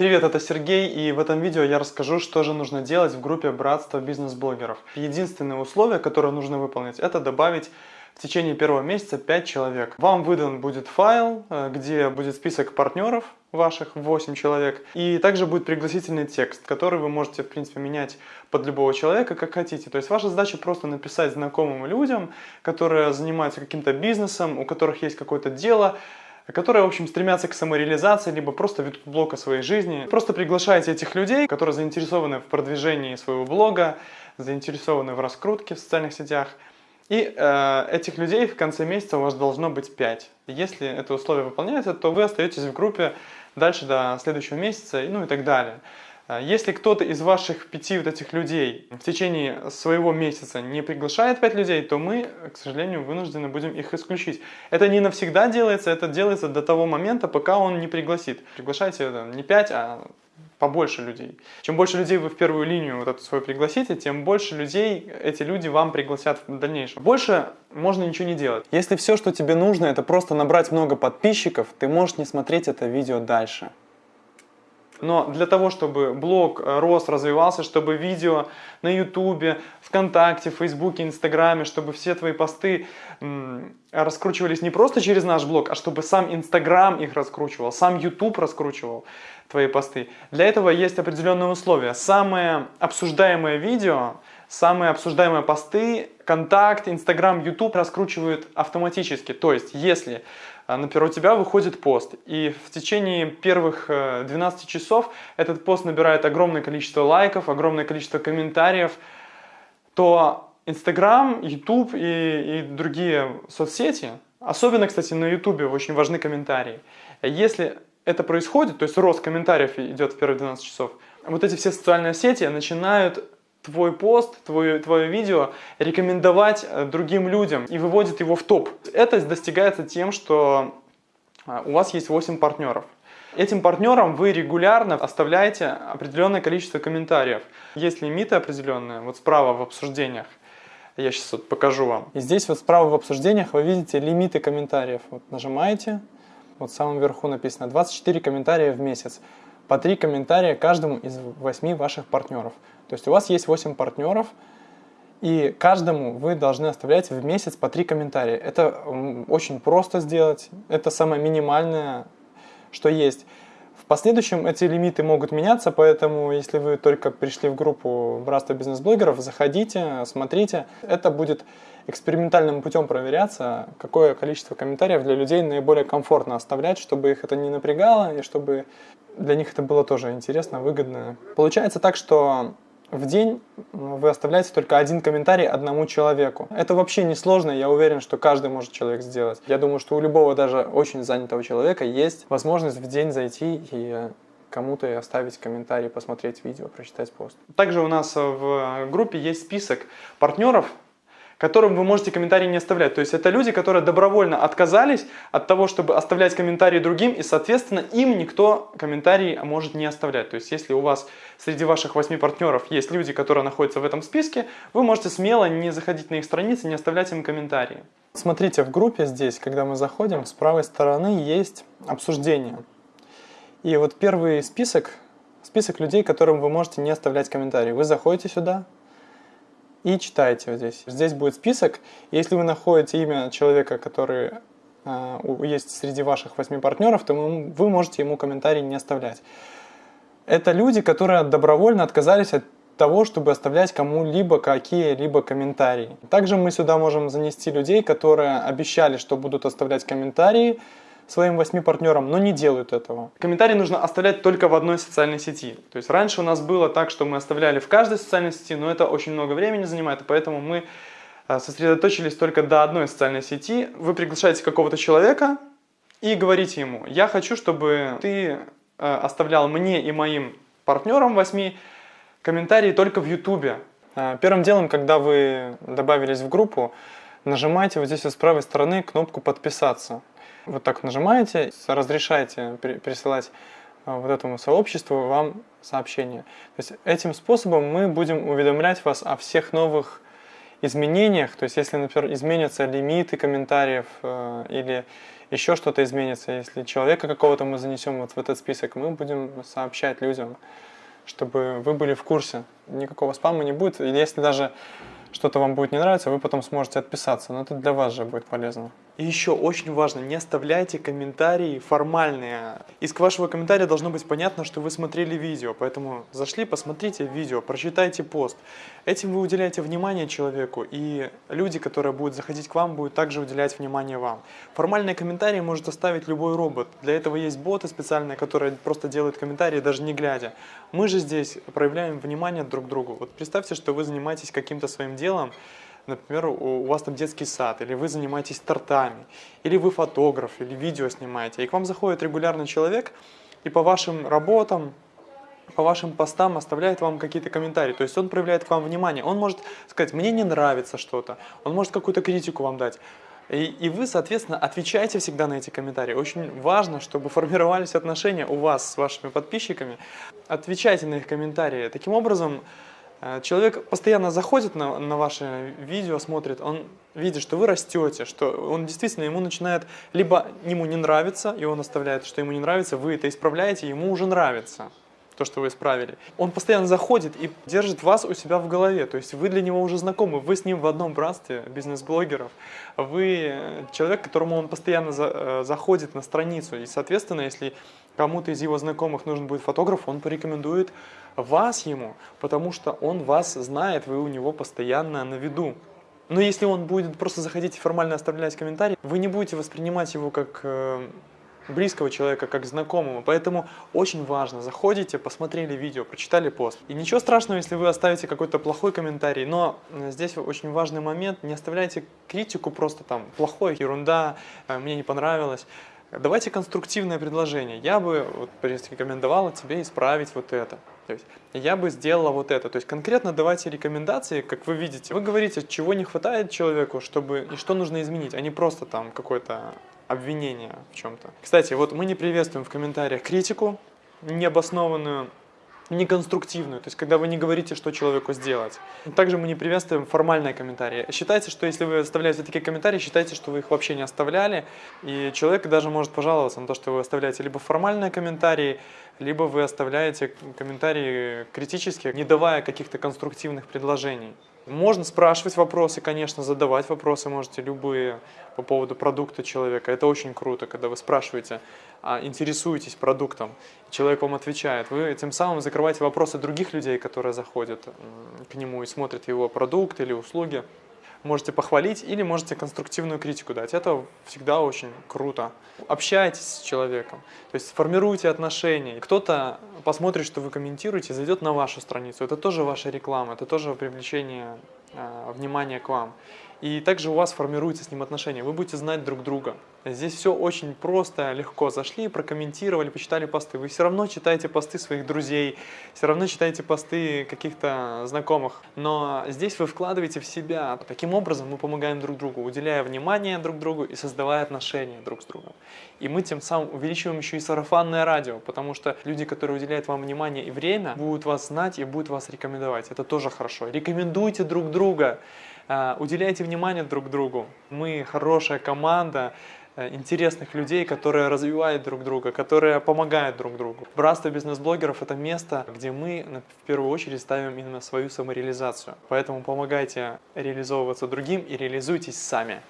Привет, это Сергей, и в этом видео я расскажу, что же нужно делать в группе Братства бизнес-блогеров. Единственное условие, которое нужно выполнить, это добавить в течение первого месяца 5 человек. Вам выдан будет файл, э, где будет список партнеров ваших, 8 человек, и также будет пригласительный текст, который вы можете, в принципе, менять под любого человека, как хотите. То есть ваша задача просто написать знакомым людям, которые занимаются каким-то бизнесом, у которых есть какое-то дело, которые, в общем, стремятся к самореализации, либо просто ведут блог о своей жизни. Просто приглашайте этих людей, которые заинтересованы в продвижении своего блога, заинтересованы в раскрутке в социальных сетях. И э, этих людей в конце месяца у вас должно быть 5. Если это условие выполняется, то вы остаетесь в группе дальше до следующего месяца, ну и так далее. А если кто-то из ваших пяти вот этих людей в течение своего месяца не приглашает пять людей, то мы, к сожалению, вынуждены будем их исключить. Это не навсегда делается, это делается до того момента, пока он не пригласит. Приглашайте не пять, а побольше людей. Чем больше людей вы в первую линию вот эту свою пригласите, тем больше людей эти люди вам пригласят в дальнейшем. Больше можно ничего не делать. Если все, что тебе нужно, это просто набрать много подписчиков, ты можешь не смотреть это видео дальше. Но для того, чтобы блог э, рос, развивался, чтобы видео на ютубе, вконтакте, фейсбуке, инстаграме, чтобы все твои посты раскручивались не просто через наш блог, а чтобы сам инстаграм их раскручивал, сам ютуб раскручивал твои посты. Для этого есть определенные условия. Самое обсуждаемое видео, самые обсуждаемые посты, контакт, инстаграм, ютуб раскручивают автоматически. То есть, если а, например, у тебя выходит пост, и в течение первых 12 э, часов этот пост набирает огромное количество лайков, огромное количество комментариев, то Инстаграм, Ютуб и, и другие соцсети, особенно, кстати, на Ютубе очень важны комментарии. Если это происходит, то есть рост комментариев идет в первые 12 часов, вот эти все социальные сети начинают твой пост, твое, твое видео рекомендовать э, другим людям и выводит его в топ. Это достигается тем, что э, у вас есть 8 партнеров. Этим партнерам вы регулярно оставляете определенное количество комментариев. Есть лимиты определенные, вот справа в обсуждениях. Я сейчас вот покажу вам. И здесь вот справа в обсуждениях вы видите лимиты комментариев. Вот нажимаете, вот в самом верху написано 24 комментария в месяц. По 3 комментария каждому из 8 ваших партнеров. То есть у вас есть 8 партнеров, и каждому вы должны оставлять в месяц по 3 комментария. Это очень просто сделать, это самое минимальное, что есть. Последующем эти лимиты могут меняться, поэтому если вы только пришли в группу Братства бизнес-блогеров, заходите, смотрите. Это будет экспериментальным путем проверяться, какое количество комментариев для людей наиболее комфортно оставлять, чтобы их это не напрягало и чтобы для них это было тоже интересно, выгодно. Получается так, что в день вы оставляете только один комментарий одному человеку. Это вообще не сложно, я уверен, что каждый может человек сделать. Я думаю, что у любого даже очень занятого человека есть возможность в день зайти и кому-то оставить комментарий, посмотреть видео, прочитать пост. Также у нас в группе есть список партнеров, которым вы можете комментарии не оставлять. То есть это люди, которые добровольно отказались от того, чтобы оставлять комментарии другим, и, соответственно, им никто комментарий может не оставлять. То есть если у вас среди ваших восьми партнеров есть люди, которые находятся в этом списке, вы можете смело не заходить на их страницы, не оставлять им комментарии. Смотрите, в группе здесь, когда мы заходим, с правой стороны есть обсуждение. И вот первый список, список людей, которым вы можете не оставлять комментарии. Вы заходите сюда, и читаете вот здесь. Здесь будет список. Если вы находите имя человека, который э, есть среди ваших восьми партнеров, то вы можете ему комментарий не оставлять. Это люди, которые добровольно отказались от того, чтобы оставлять кому-либо какие-либо комментарии. Также мы сюда можем занести людей, которые обещали, что будут оставлять комментарии, своим восьми партнерам, но не делают этого. Комментарии нужно оставлять только в одной социальной сети. То есть раньше у нас было так, что мы оставляли в каждой социальной сети, но это очень много времени занимает, и поэтому мы э, сосредоточились только до одной социальной сети. Вы приглашаете какого-то человека и говорите ему, я хочу, чтобы ты э, оставлял мне и моим партнерам восьми комментарии только в YouTube. Э, первым делом, когда вы добавились в группу, нажимайте вот здесь вот с правой стороны кнопку «Подписаться». Вот так нажимаете, разрешаете присылать а, вот этому сообществу вам сообщение. То есть этим способом мы будем уведомлять вас о всех новых изменениях, то есть если, например, изменятся лимиты комментариев э, или еще что-то изменится, если человека какого-то мы занесем вот в этот список, мы будем сообщать людям, чтобы вы были в курсе. Никакого спама не будет. И если даже что-то вам будет не нравиться, вы потом сможете отписаться. Но это для вас же будет полезно. И еще очень важно, не оставляйте комментарии формальные. Из вашего комментария должно быть понятно, что вы смотрели видео, поэтому зашли, посмотрите видео, прочитайте пост. Этим вы уделяете внимание человеку, и люди, которые будут заходить к вам, будут также уделять внимание вам. Формальные комментарии может оставить любой робот. Для этого есть боты специальные, которые просто делают комментарии, даже не глядя. Мы же здесь проявляем внимание друг к другу. Вот представьте, что вы занимаетесь каким-то своим делом, например, у вас там детский сад, или вы занимаетесь тортами, или вы фотограф, или видео снимаете, и к вам заходит регулярный человек, и по вашим работам, по вашим постам оставляет вам какие-то комментарии. То есть он проявляет к вам внимание. Он может сказать, мне не нравится что-то. Он может какую-то критику вам дать. И, и вы, соответственно, отвечаете всегда на эти комментарии. Очень важно, чтобы формировались отношения у вас с вашими подписчиками. Отвечайте на их комментарии. Таким образом, человек постоянно заходит на, на ваше видео, смотрит, он видит, что вы растете, что он действительно, ему начинает, либо ему не нравится, и он оставляет, что ему не нравится, вы это исправляете, ему уже нравится то, что вы исправили. Он постоянно заходит и держит вас у себя в голове, то есть вы для него уже знакомы, вы с ним в одном братстве бизнес-блогеров, вы человек, которому он постоянно за, э, заходит на страницу, и, соответственно, если кому-то из его знакомых нужен будет фотограф, он порекомендует вас ему, потому что он вас знает, вы у него постоянно на виду. Но если он будет просто заходить и формально оставлять комментарий, вы не будете воспринимать его как э, близкого человека, как знакомого. Поэтому очень важно, заходите, посмотрели видео, прочитали пост. И ничего страшного, если вы оставите какой-то плохой комментарий, но э, здесь очень важный момент, не оставляйте критику просто там, плохой, ерунда, э, мне не понравилось. Давайте конструктивное предложение. Я бы вот, порекомендовала тебе исправить вот это. То есть я бы сделала вот это. То есть конкретно давайте рекомендации, как вы видите. Вы говорите, чего не хватает человеку, чтобы и что нужно изменить, а не просто там какое-то обвинение в чем-то. Кстати, вот мы не приветствуем в комментариях критику необоснованную, неконструктивную, то есть когда вы не говорите, что человеку сделать. Также мы не приветствуем формальные комментарии. Считайте, что если вы оставляете такие комментарии, считайте, что вы их вообще не оставляли, и человек даже может пожаловаться на то, что вы оставляете либо формальные комментарии, либо вы оставляете комментарии критические, не давая каких-то конструктивных предложений. Можно спрашивать вопросы, конечно, задавать вопросы можете любые по поводу продукта человека. Это очень круто, когда вы спрашиваете, а, интересуетесь продуктом, человек вам отвечает. Вы тем самым закрываете вопросы других людей, которые заходят к нему и смотрят его продукт или услуги можете похвалить или можете конструктивную критику дать. Это всегда очень круто. Общайтесь с человеком, то есть формируйте отношения. Кто-то посмотрит, что вы комментируете, зайдет на вашу страницу. Это тоже ваша реклама, это тоже привлечение э, внимания к вам. И также у вас формируется с ним отношения, вы будете знать друг друга. Здесь все очень просто, легко. Зашли, прокомментировали, почитали посты. Вы все равно читаете посты своих друзей, все равно читаете посты каких-то знакомых. Но здесь вы вкладываете в себя. Таким образом мы помогаем друг другу, уделяя внимание друг другу и создавая отношения друг с другом. И мы тем самым увеличиваем еще и сарафанное радио, потому что люди, которые уделяют вам внимание и время, будут вас знать и будут вас рекомендовать. Это тоже хорошо. Рекомендуйте друг друга. А, уделяйте внимание друг другу. Мы хорошая команда э, интересных людей, которые развивают друг друга, которые помогают друг другу. Братство бизнес-блогеров – это место, где мы в первую очередь ставим именно свою самореализацию. Поэтому помогайте реализовываться другим и реализуйтесь сами.